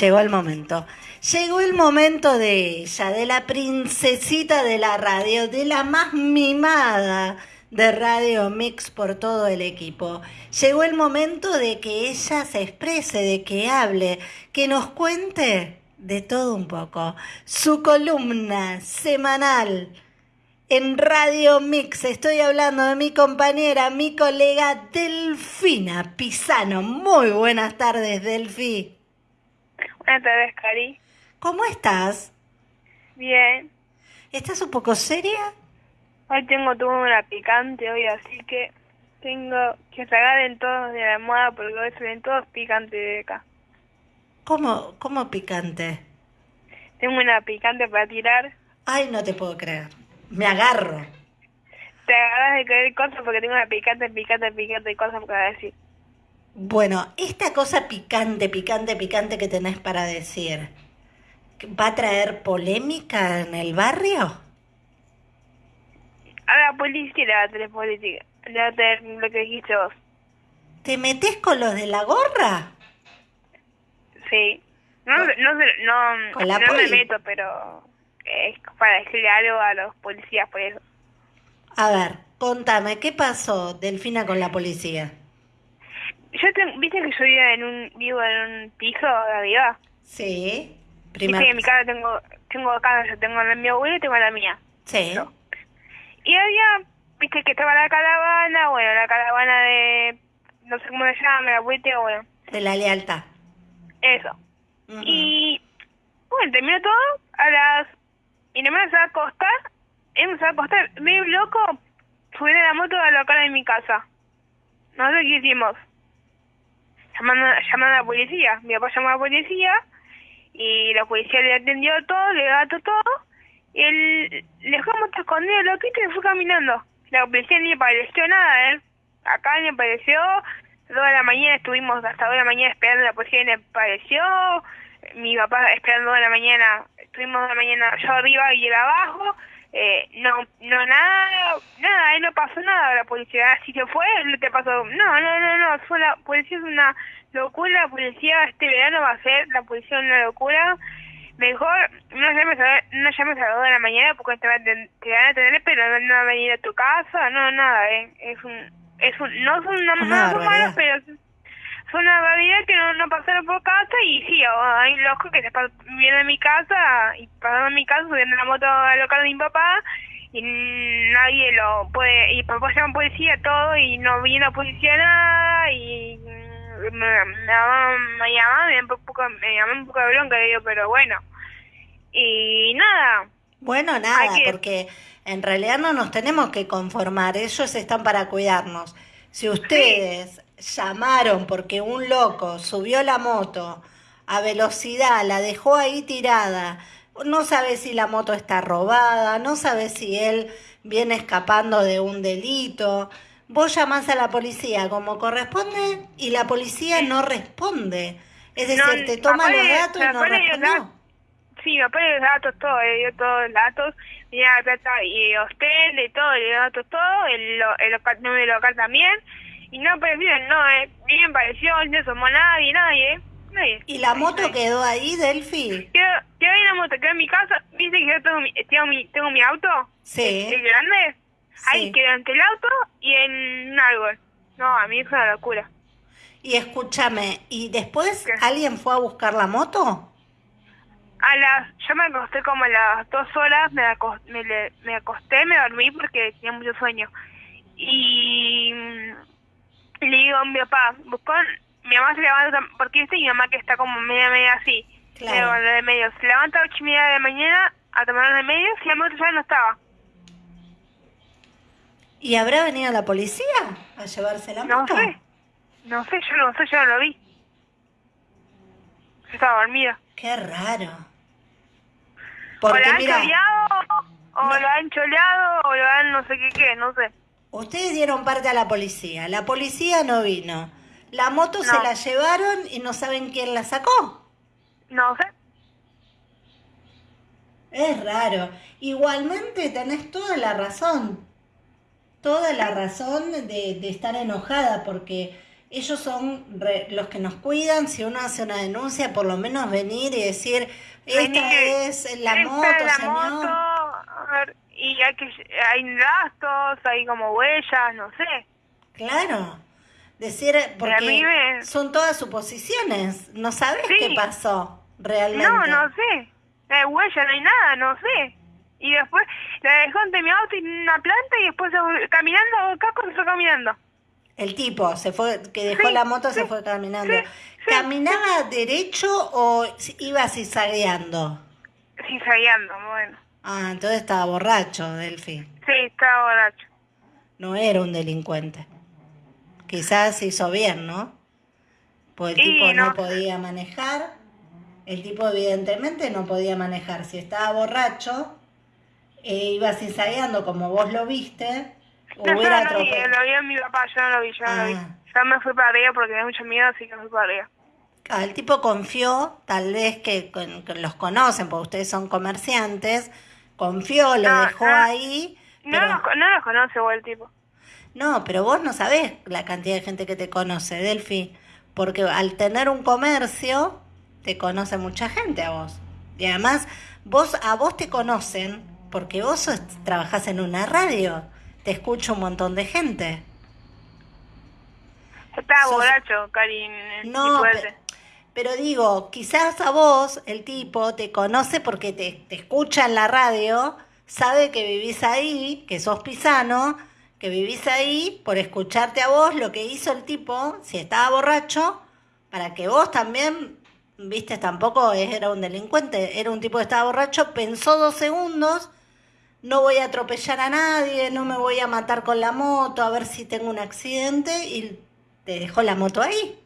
Llegó el momento. Llegó el momento de ella, de la princesita de la radio, de la más mimada de Radio Mix por todo el equipo. Llegó el momento de que ella se exprese, de que hable, que nos cuente de todo un poco. Su columna semanal en Radio Mix. Estoy hablando de mi compañera, mi colega Delfina Pisano. Muy buenas tardes, Delfi. Buenas tardes, Cari. ¿Cómo estás? Bien. ¿Estás un poco seria? Hoy tengo tuvo una picante hoy, así que tengo que sacar en todos de la almohada porque hoy se ven todos picantes de acá. ¿Cómo, cómo picante? Tengo una picante para tirar. Ay, no te puedo creer. Me agarro. Te agarras de creer cosas porque tengo una picante, picante, picante y cosas para decir. Bueno, esta cosa picante, picante, picante que tenés para decir, ¿va a traer polémica en el barrio? A la policía le va a tener política. Le va a tener lo que dijiste vos. ¿Te metes con los de la gorra? Sí. No, no, no, la no me meto, pero es para decirle algo a los policías por eso. A ver, contame, ¿qué pasó, Delfina, con la policía? Yo tengo, viste que yo vivo en un, vivo en un piso de arriba. Sí, Viste primer... que en mi casa tengo, tengo casa, yo tengo la mi abuela y tengo la mía. Sí, Y había, viste que estaba la caravana, bueno, la caravana de, no sé cómo se llama, la vuelta, bueno, de la lealtad. eso. Y, bueno, terminó todo a las, y no me a acostar, él me a acostar, medio loco, subir a la moto a la cara de mi casa. No sé qué hicimos. Llamando, llamando a la policía. Mi papá llamó a la policía y la policía le atendió todo, le gató todo. Y él le dejó la moto escondida, loquito, y fue caminando. La policía ni apareció nada, ¿eh? Acá ni apareció. Toda la mañana estuvimos hasta toda la mañana esperando, la policía ni apareció. Mi papá esperando toda la mañana. Estuvimos la mañana yo arriba y él abajo. Eh, no, no, nada, nada, ahí no pasó nada, la policía, si se fue, lo que pasó, no, no, no, no, fue la policía es una locura, la policía este verano va a ser, la policía es una locura, mejor no llames a, no llames a las dos de la mañana porque te, van a te a tener, pero no, no van a venir a tu casa, no, nada, eh, es un, es un, no son Una no son malos, pero fue una barbaridad que no, no pasaron por casa y sí, hay locos que se vienen a mi casa y pasaron a mi casa subiendo la moto al local de mi papá y nadie lo puede, y papá llama policía todo y no viene la policía nada y me, llamaban, me llamaban, me llamaban un poco, me llamaban un poco de bronca, digo, pero bueno. Y nada, Bueno, nada, que- porque en realidad no nos tenemos que conformar, ellos están para cuidarnos. Si ustedes llamaron porque un loco subió la moto a velocidad, la dejó ahí tirada, no sabe si la moto está robada, no sabe si él viene escapando de un delito, vos llamás a la policía como corresponde y la policía no responde. Es decir, No, te toma los datos y no datos. Sí, me pone los datos, todo, le dio todos los datos, mira la plata y hostel, de todo, le dio datos todo, el, el local, número local también, y no apareció, no, eh, me pareció, no asomó nadie, nadie, nadie. ¿Y la moto quedó ahí, Delphi? Quedó, quedó ahí la moto, quedó en mi casa, viste que yo tengo mi, tengo mi, tengo mi auto, Sí. el grande, ahí quedó entre el auto y en un árbol. No, a mí es una locura. Y escúchame, ¿y después ¿Qué? alguien fue a buscar la moto? A las, yo me acosté como a las dos horas, me, me, le- me acosté, me dormí porque tenía mucho sueño. Y le digo a mi papá, buscó, mi mamá se levanta, porque viste mi mamá que está como media media así, Claro. de medio, se levanta a ocho y media de la mañana a tomar de medio y la moto ya no estaba. ¿Y habrá venido la policía a llevarse la No moto? sé, no sé, yo no sé, yo no lo vi. Yo estaba dormida. Qué raro. o Porque la han mira, choleado, o No. lo han choleado, o lo han no sé qué qué, no sé. Ustedes dieron parte a la policía, la policía no vino. La moto se la llevaron y no saben quién la sacó. No sé. Es raro. Igualmente tenés toda la razón. Toda la razón de, de estar enojada porque ellos son re- los que nos cuidan. Si uno hace una denuncia, por lo menos venir y decir, esta es la esta moto, la señor. moto, a ver, y hay que hay rastros, hay como huellas, no sé. Claro. Decir, mí porque me- son todas suposiciones. No sabes Sí. qué pasó realmente. No, no sé. No hay huella, no hay nada, no sé. Y después la dejó ante mi auto en una planta y después caminando, casco se fue caminando. El tipo se fue, que dejó Sí, la moto, se fue caminando. sí, ¿Caminaba derecho o iba zigzagueando? Sabiendo, bueno. Ah, entonces estaba borracho, Delphi. Sí, estaba borracho. No era un delincuente. Quizás hizo bien, ¿no? Pues el tipo no no. podía manejar. El tipo evidentemente no podía manejar. Si estaba borracho, e iba zigzagueando como vos lo viste, No, yo no lo vi, lo vio mi papá, yo no lo vi, yo no lo vi. Ah. Yo me fui para arriba porque tenía mucho miedo, así que me fui para arriba. Ah, el tipo confió, tal vez que, que los conocen, porque ustedes son comerciantes, confió, lo No, dejó no. ahí. No, pero- no los conoce vos el tipo. No, pero vos no sabés la cantidad de gente que te conoce, Delphi, porque al tener un comercio, te conoce mucha gente a vos. Y además, vos a vos te conocen porque vos sos- trabajás en una radio, te escucha un montón de gente. Sos- borracho, Karin. No. Pero digo, quizás a vos el tipo te conoce porque te, escucha en la radio, sabe que vivís ahí, que sos pisano, que vivís ahí, por escucharte a vos lo que hizo el tipo, si estaba borracho, para que vos también, viste, tampoco era un delincuente, era un tipo que estaba borracho, pensó dos segundos, no voy a atropellar a nadie, no me voy a matar con la moto, a ver si tengo un accidente, y te dejó la moto ahí.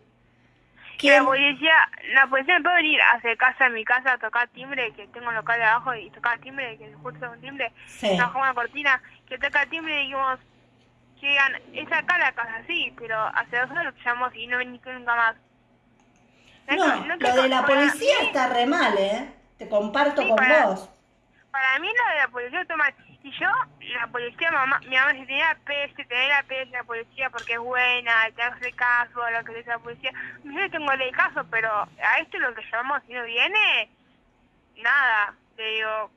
La policía, la policía me puede venir hacia casa, en mi casa, a tocar timbre, que tengo un local de abajo, y tocar timbre, que justo es un timbre, Sí. trabajamos una cortina, que toca timbre y dijimos, que digan, es acá la casa, sí, pero hace dos horas lo llamamos y no vení nunca más. No, No, lo de la policía está re mal, ¿eh? Te comparto Sí, con para- vos. Para mí lo de la policía está mal. Y yo, la policía, mamá, mi mamá si tenía PS, tener la PS de la policía porque es buena, te hace caso a lo que dice la policía. Yo no tengo el caso, pero a esto lo que llamamos si no viene, nada. Le digo,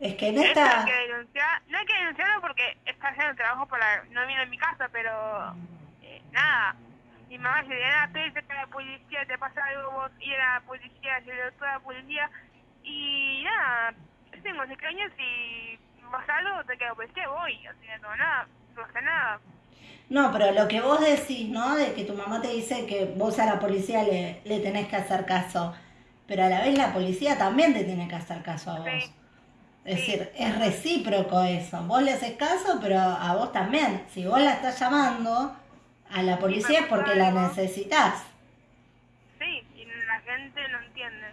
Es que en esta... hay que denunciar, no hay que denunciarlo porque está haciendo trabajo para, no vino en mi casa, pero eh, nada. Mi mamá se le da PS que la policía te pasa algo vos y a la policía, se le toda la policía y nada, tengo 5 años y pasa algo, te quedo policía, voy, así que no, nada, no pasa nada. No, pero lo que vos decís, ¿no? De que tu mamá te dice que vos a la policía le, le tenés que hacer caso. Pero a la vez la policía también te tiene que hacer caso a vos. Sí. Es decir, es recíproco eso. Vos le haces caso, pero a vos también. Si vos la estás llamando a la policía es porque la necesitas. Sí, y la gente no entiende.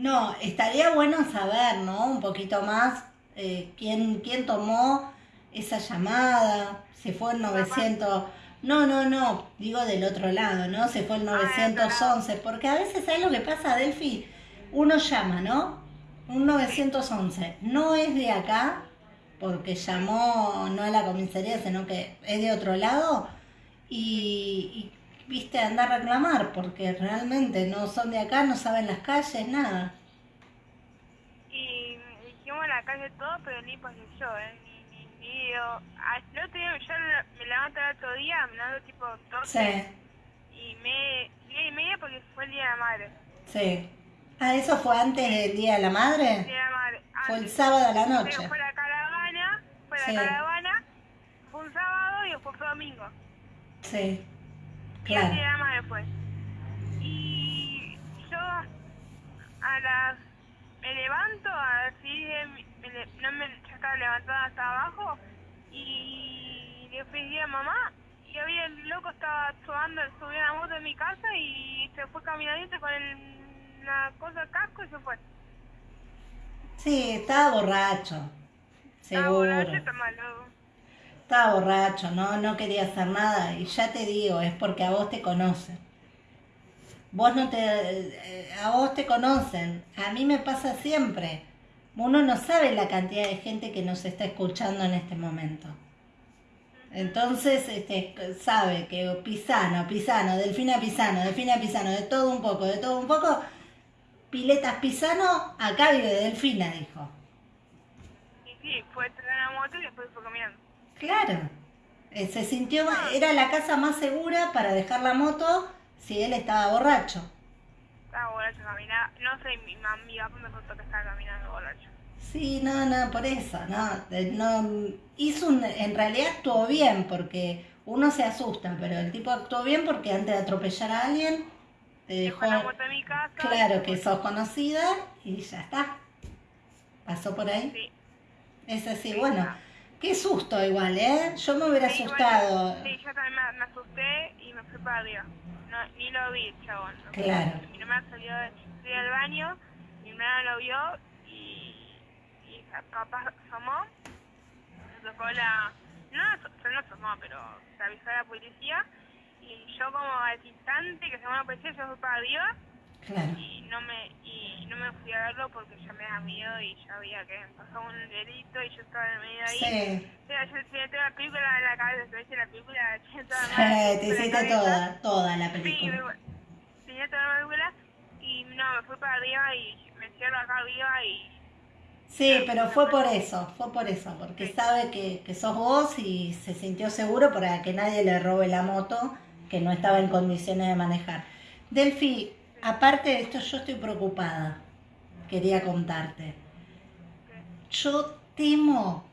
No, estaría bueno saber, ¿no? Un poquito más eh, quién, quién tomó esa llamada, si fue el 900... No, no, no, digo del otro lado, ¿no? Si fue el Ah, otro 911, porque a veces, ¿sabes lo que pasa, Delphi? Uno llama, ¿no? Un 911, no es de acá, porque llamó no a la comisaría, sino que es de otro lado, y, y viste, anda a reclamar, porque realmente no son de acá, no saben las calles, nada. Y dijimos en la calle todo, pero ni pasé yo, ¿eh? Ni, ni, ni ah, el otro día, yo me levanto el otro día, me levanto tipo 12 Sí, y me, día y media porque fue el día de la madre. sí. Ah, ¿eso fue antes del Día de la El Madre? día de la madre. Fue el sábado a la Pero noche. fue la caravana, fue la Sí. caravana, fue un sábado y después fue domingo. Sí, el claro. día de la madre fue. Y yo a las... Me levanto, así. Me, le- no me, yo estaba levantada hasta abajo y le pedí a mamá y había el loco estaba subando, subió a la moto de mi casa y se fue caminando con el, la cosa casco y se fue. Sí, estaba borracho. Estaba Seguro. borracho, está malo. Estaba borracho, no, no quería hacer nada. Y ya te digo, es porque a vos te conocen. Vos no te, eh, a vos te conocen. A mí me pasa siempre. Uno no sabe la cantidad de gente que nos está escuchando en este momento. Entonces, este, sabe que Pisano, Pisano, Delfina Pisano, Delfina Pisano, de todo un poco, de todo un poco, Piletas Pisano, acá vive Delfina, dijo. Y sí, fue a traer la moto y después fue caminando. Claro. Eh, Se sintió, era la casa más segura para dejar la moto si él estaba borracho. Estaba borracho, caminaba. No sé, mi, mam- mi papá me contó que estaba caminando borracho. Sí, no, no, por eso, no, eh, no, hizo un, en realidad actuó bien porque uno se asusta, pero el tipo actuó bien porque antes de atropellar a alguien te Dejó dejó la moto en mi casa. claro que sos conocida y ya está. Pasó por ahí. Sí. Es así, bueno, qué susto igual, ¿eh? Yo me hubiera Sí, asustado. sí, yo también me, me asusté y me fui para arriba. No, ni lo vi, chabón. ¿no? Claro. Mi hermana salió, de- salió del baño, mi hermana lo vio y, y capaz asomó. Se tocó la... No, se no asomó, pero se avisó a la policía. Y yo como al instante que se la policía, yo fui para arriba Claro. y no me y no me fui a verlo porque ya me da miedo y ya había que pasó un delito y yo estaba en medio ahí. Sí. Mira, yo tenía toda la película en la cabeza, dice la película, tenía toda la te hiciste toda, toda la Sí, película. me- tenía toda la película y no, me fui para arriba y me cierro acá arriba y Sí, pero fue por eso, fue por eso, porque Sí. sabe que, que sos vos y se sintió seguro para que nadie le robe la moto que no estaba en condiciones de manejar. Delphi, aparte de esto, yo estoy preocupada, quería contarte. Yo temo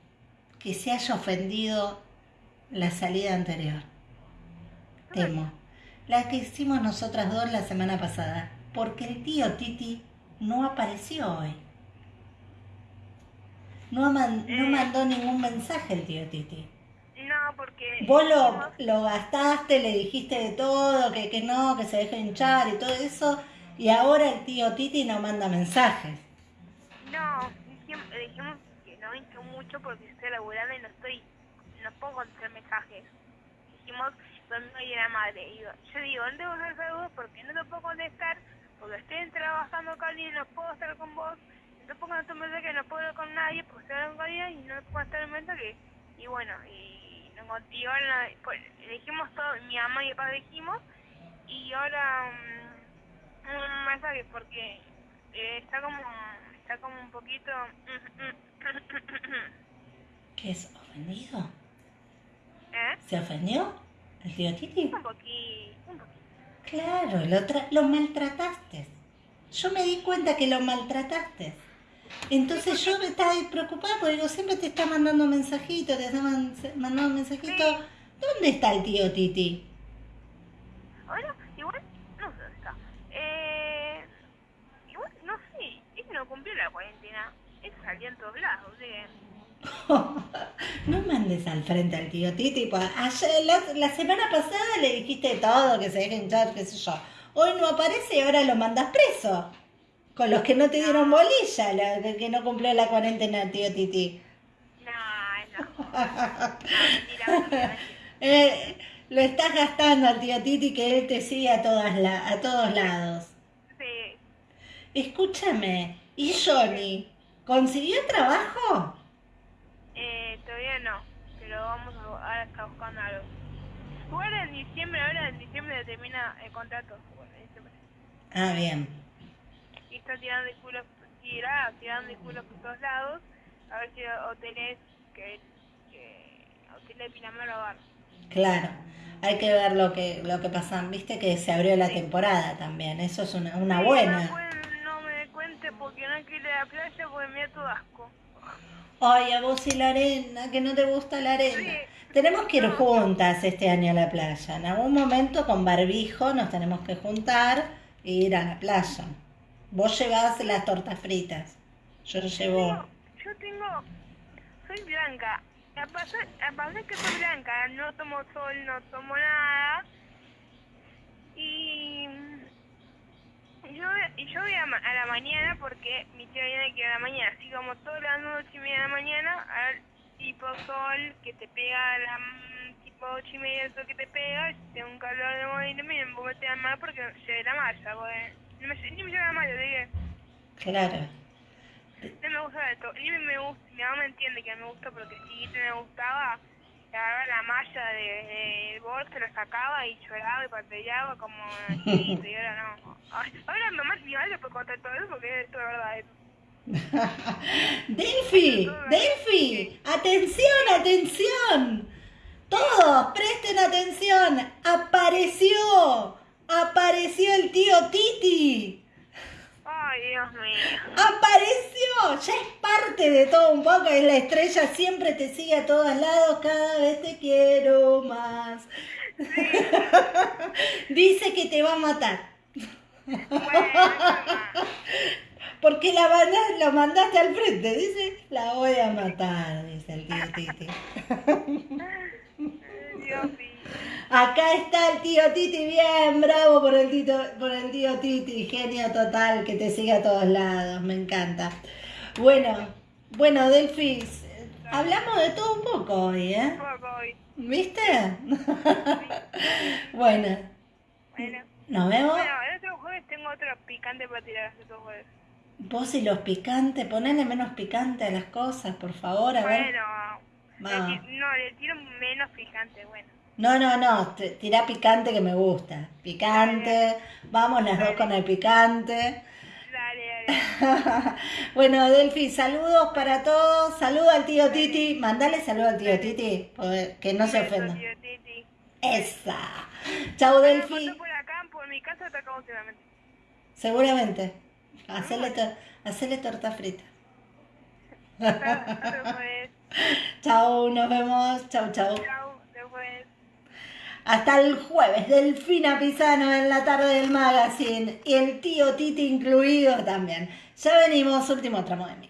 que se haya ofendido la salida anterior. Temo. La que hicimos nosotras dos la semana pasada, porque el tío Titi no apareció hoy. No, man- no Eh. mandó ningún mensaje el tío Titi. Porque... Vos lo, lo gastaste, le dijiste de todo, que, que no, que se deje hinchar y todo eso, y ahora el tío Titi no manda mensajes. No, dijimos, dijimos que no hincho mucho porque estoy laburando y no estoy, no puedo contestar mensajes. Dijimos domingo y la madre. Y digo, yo digo, ¿dónde vos hacer saludos? Porque no te puedo contestar, porque estoy trabajando con alguien y no puedo estar con vos. No puedo contestar mensaje, no puedo hablar con nadie porque estoy hablando con alguien y no puedo estar un mensaje. Y bueno, y, no, con- y ahora pues, dijimos todo, mi mamá y mi papá dijimos, y ahora mm, un mensaje porque eh, está como está como un poquito ¿Qué es? ¿Ofendido? ¿eh? ¿Se ofendió el tío Titi? un poquito un poquito Claro, lo, tra- lo maltrataste. Yo me di cuenta que lo maltrataste. Entonces yo me estaba preocupada porque digo, siempre te está mandando mensajitos, te está man- mandando mensajitos. ¿Dónde está el tío Titi? ahora igual no sé dónde está eh, igual no sé él no cumplió la cuarentena él salió en todos lados no mandes al frente al tío Titi. pues, ayer, la, la semana pasada le dijiste todo, que se deje hinchar, qué sé yo. Hoy no aparece y ahora lo mandas preso. Con los que no te dieron bolilla, la- que, que no cumplió la cuarentena tío Titi. no no, no mentira. Eh, lo estás gastando al tío Titi que él te sigue a, todas la, a todos lados. sí Escúchame, ¿y Johnny? ¿Consiguió trabajo? Eh, todavía no, pero vamos a, ahora está buscando algo. Igual en diciembre, ahora en diciembre termina el contrato. Bueno, en diciembre. Ah, bien. Y está tirando el culo, tira, tirando el culo por todos lados, a ver si hoteles que, que hoteles de Pinamar lo agarran. Claro. Hay que ver lo que, lo que pasa. Viste que se abrió la temporada también. Eso es una, una Sí, buena. No, bueno, no me cuente porque no quiero ir a la playa porque me da todo asco. Ay, a vos y la arena, que no te gusta la arena. Sí. Tenemos que ir juntas este año a la playa. En algún momento con barbijo nos tenemos que juntar e ir a la playa. Vos llevás las tortas fritas. Yo llevo... Yo tengo, soy blanca. A a pesar que soy blanca, no tomo sol, no tomo nada. Y yo, yo voy a, a la mañana porque mi tía viene que a la mañana, así como todas las noche y media de la mañana, al tipo sol que te pega a la tipo ocho y media el sol que te pega, y tengo un calor de morirme me puedo meter al mar porque llevé la malla, porque no me, Claro. No me gusta esto. Ni me, me gusta, mi mamá me entiende que me gusta porque si me gustaba agarraba la malla del de, bolso, la sacaba y lloraba y patellaba como chiquito y ahora no. ahora mamá, mi madre puede contar todo eso porque es toda verdad eso. Delphi, Delphi, atención, atención. Todos, presten atención. Apareció, apareció el tío Titi. Ay, Dios mío. Apareció, ya es parte de todo un poco. Es la estrella, siempre te sigue a todos lados. Cada vez te quiero más. Dice que te va a matar. Porque la lo mandaste al frente, dice, la voy a matar, dice el tío Titi. Acá está el tío Titi, bien, bravo por el, tito, por el tío Titi, genio total, que te sigue a todos lados, me encanta. Bueno, bueno, Delfis, hablamos de todo un poco hoy, ¿eh? Un poco hoy. ¿Viste? bueno. Bueno. ¿Nos vemos? Bueno, el otro jueves tengo otro picante para tirar el otro jueves. Vos y los picantes, ponele menos picante a las cosas, por favor, a ver. Bueno, no, le tiro menos picante, bueno. No, no, no, tira picante que me gusta. Picante, vamos las dos con el picante. Dale, dale. bueno, Delphi, saludos para todos. Saludos al tío Titi. Mandale saludos al tío Titi, que no se ofenda. Tío Titi. Esa. Chau, Delphi. por acá, por mi casa, te acabo Seguramente. Hacerle, hacerle torta frita. chao, nos vemos. Chau, chau. Chau, después. Hasta el jueves, Delfina Pisano en la tarde del magazine y el tío Titi incluido también. Ya venimos, último tramo de mí.